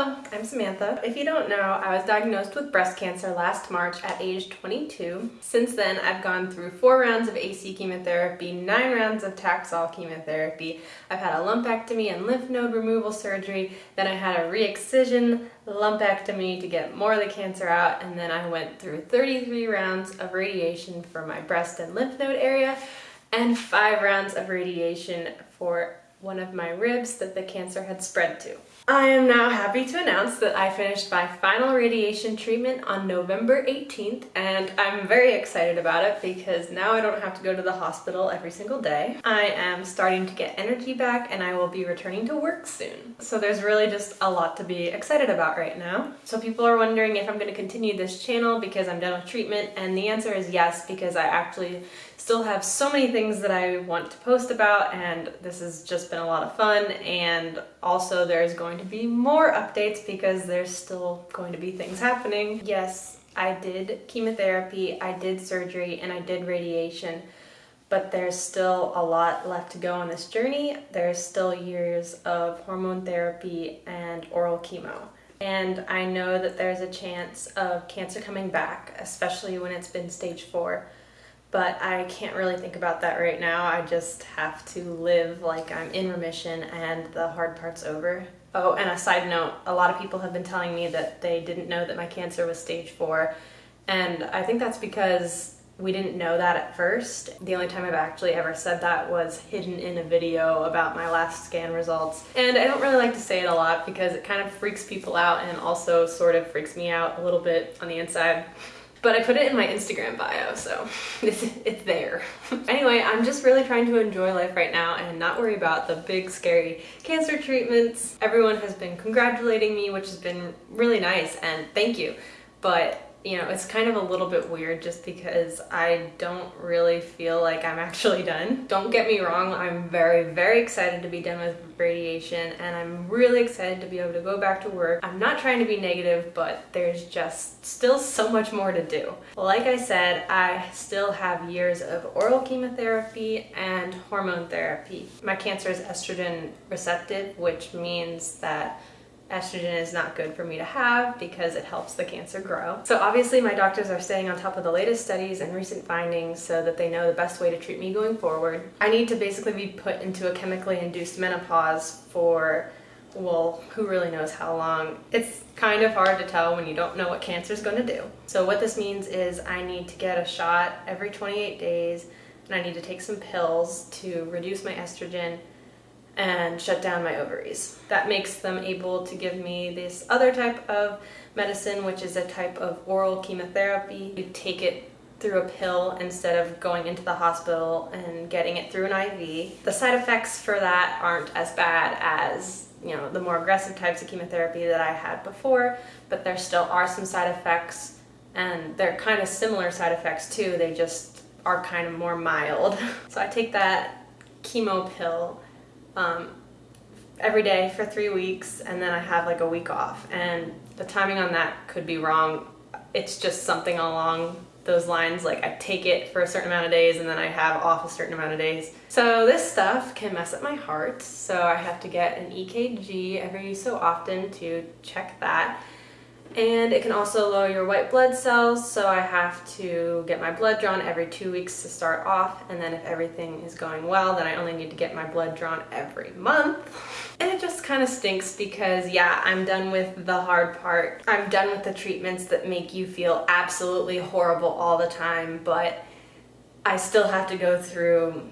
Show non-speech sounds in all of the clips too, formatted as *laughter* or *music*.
Hello, I'm Samantha. If you don't know, I was diagnosed with breast cancer last March at age 22. Since then, I've gone through four rounds of AC chemotherapy, nine rounds of Taxol chemotherapy. I've had a lumpectomy and lymph node removal surgery. Then I had a re-excision lumpectomy to get more of the cancer out. And then I went through 33 rounds of radiation for my breast and lymph node area and five rounds of radiation for one of my ribs that the cancer had spread to. I am now happy to announce that I finished my final radiation treatment on November 18th and I'm very excited about it because now I don't have to go to the hospital every single day. I am starting to get energy back and I will be returning to work soon. So there's really just a lot to be excited about right now. So people are wondering if I'm going to continue this channel because I'm done with treatment and the answer is yes because I actually still have so many things that I want to post about and this has just been a lot of fun and also there's going to be more updates because there's still going to be things happening. Yes, I did chemotherapy, I did surgery, and I did radiation, but there's still a lot left to go on this journey. There's still years of hormone therapy and oral chemo. And I know that there's a chance of cancer coming back, especially when it's been stage four but I can't really think about that right now. I just have to live like I'm in remission and the hard part's over. Oh, and a side note, a lot of people have been telling me that they didn't know that my cancer was stage four. And I think that's because we didn't know that at first. The only time I've actually ever said that was hidden in a video about my last scan results. And I don't really like to say it a lot because it kind of freaks people out and also sort of freaks me out a little bit on the inside. But I put it in my Instagram bio, so *laughs* it's, it's there. *laughs* anyway, I'm just really trying to enjoy life right now and not worry about the big scary cancer treatments. Everyone has been congratulating me, which has been really nice, and thank you. But you know, it's kind of a little bit weird just because I don't really feel like I'm *laughs* actually done. Don't get me wrong, I'm very, very excited to be done with radiation and I'm really excited to be able to go back to work. I'm not trying to be negative, but there's just still so much more to do. Like I said, I still have years of oral chemotherapy and hormone therapy. My cancer is estrogen receptive, which means that estrogen is not good for me to have because it helps the cancer grow. So obviously my doctors are staying on top of the latest studies and recent findings so that they know the best way to treat me going forward. I need to basically be put into a chemically induced menopause for well, who really knows how long. It's kind of hard to tell when you don't know what cancer is going to do. So what this means is I need to get a shot every 28 days and I need to take some pills to reduce my estrogen and shut down my ovaries. That makes them able to give me this other type of medicine, which is a type of oral chemotherapy. You take it through a pill instead of going into the hospital and getting it through an IV. The side effects for that aren't as bad as you know the more aggressive types of chemotherapy that I had before, but there still are some side effects and they're kind of similar side effects too, they just are kind of more mild. *laughs* So I take that chemo pill um, every day for three weeks and then I have like a week off and the timing on that could be wrong. It's just something along those lines like I take it for a certain amount of days and then I have off a certain amount of days. So this stuff can mess up my heart so I have to get an EKG every so often to check that and it can also lower your white blood cells so I have to get my blood drawn every two weeks to start off and then if everything is going well then I only need to get my blood drawn every month. And it just kind of stinks because yeah I'm done with the hard part. I'm done with the treatments that make you feel absolutely horrible all the time but I still have to go through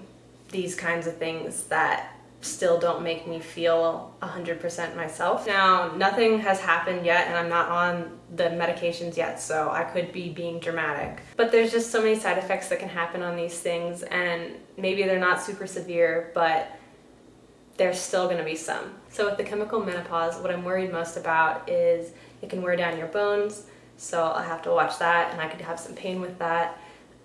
these kinds of things that still don't make me feel 100% myself. Now, nothing has happened yet and I'm not on the medications yet, so I could be being dramatic. But there's just so many side effects that can happen on these things and maybe they're not super severe, but there's still gonna be some. So with the chemical menopause, what I'm worried most about is it can wear down your bones, so I'll have to watch that and I could have some pain with that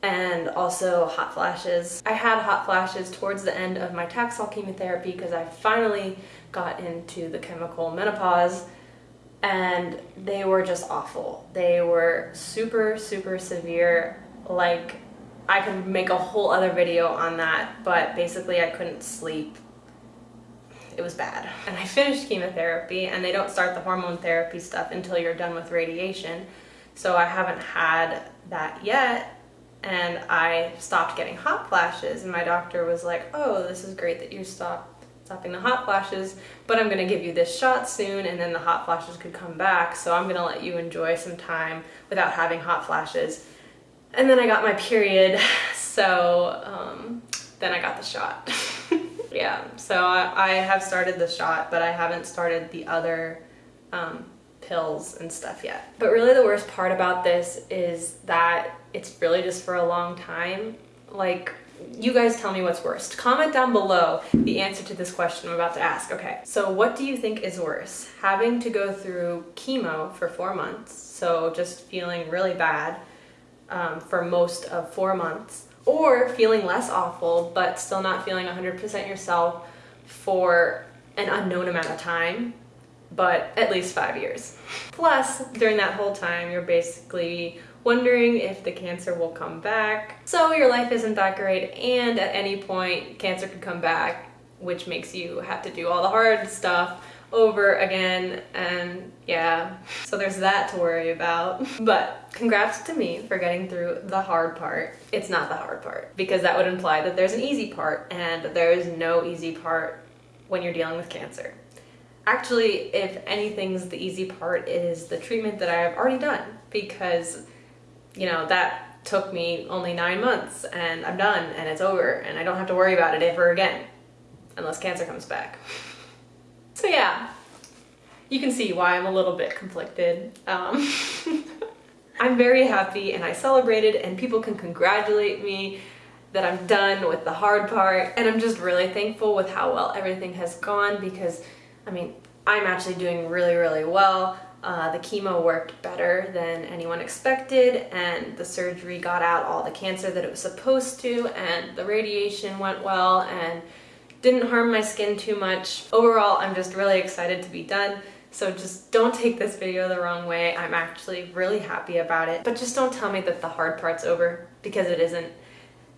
and also hot flashes. I had hot flashes towards the end of my Taxol chemotherapy because I finally got into the chemical menopause and they were just awful. They were super, super severe. Like, I could make a whole other video on that, but basically I couldn't sleep. it was bad. And I finished chemotherapy and they don't start the hormone therapy stuff until you're done with radiation. So I haven't had that yet and I stopped getting hot flashes and my doctor was like, oh, this is great that you stopped stopping the hot flashes, but I'm gonna give you this shot soon and then the hot flashes could come back. So I'm gonna let you enjoy some time without having hot flashes. And then I got my period, *laughs* so um, then I got the shot. *laughs* yeah, so I, I, have started the shot, but I haven't started the other um, pills and stuff yet. But really the worst part about this is that it's really just for a long time. Like you guys tell me what's worst. Comment down below the answer to this question I'm about to ask. Okay, so what do you think is worse? Having to go through chemo for four months, so just feeling really bad um, for most of four months, or feeling less awful but still not feeling 100% yourself for an unknown amount of time, but at least five years. Plus, during that whole time, you're basically wondering if the cancer will come back. So your life isn't that great and at any point cancer could come back which makes you have to do all the hard stuff over again and yeah. So there's that to worry about. *laughs* But congrats to me for getting through the hard part. It's not the hard part because that would imply that there's an easy part and there is no easy part when you're dealing with cancer. Actually if anything's the easy part is the treatment that I've already done because you know, that took me only nine months and I'm done and it's over and I don't have to worry about it ever again unless cancer comes back. *laughs* So yeah, you can see why I'm a little bit conflicted. Um, *laughs* I'm very happy and I celebrated and people can congratulate me that I'm done with the hard part and I'm just really thankful with how well everything has gone because I mean I'm actually doing really really well uh, the chemo worked better than anyone expected and the surgery got out all the cancer that it was supposed to and the radiation went well and didn't harm my skin too much. Overall, I'm just really excited to be done. So just don't take this video the wrong way. I'm actually really happy about it. But just don't tell me that the hard part's over because it isn't.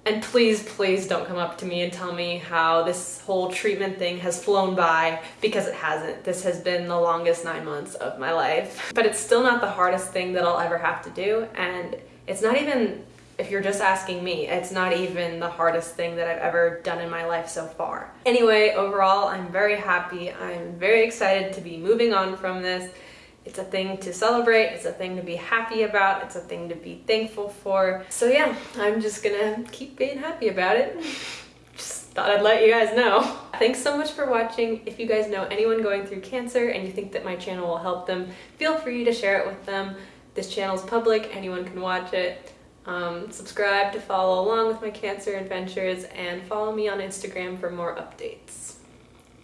And please, please don't come up to me and tell me how this whole treatment thing has flown by because it hasn't. This has been the longest nine months of my life. But it's still not the hardest thing that I'll ever have to do. And it's not even, if you're just asking me, it's not even the hardest thing that I've ever done in my life so far. Anyway, overall, I'm very happy. I'm very excited to be moving on from this. It's a thing to celebrate, it's a thing to be happy about, it's a thing to be thankful for. So yeah, I'm just gonna keep being happy about it. *laughs* just thought I'd let you guys know. Thanks so much for watching. If you guys know anyone going through cancer and you think that my channel will help them, feel free to share it with them. This channel's public, anyone can watch it. Um, subscribe to follow along with my cancer adventures and follow me on Instagram for more updates.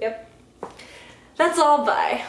Yep. That's all, bye.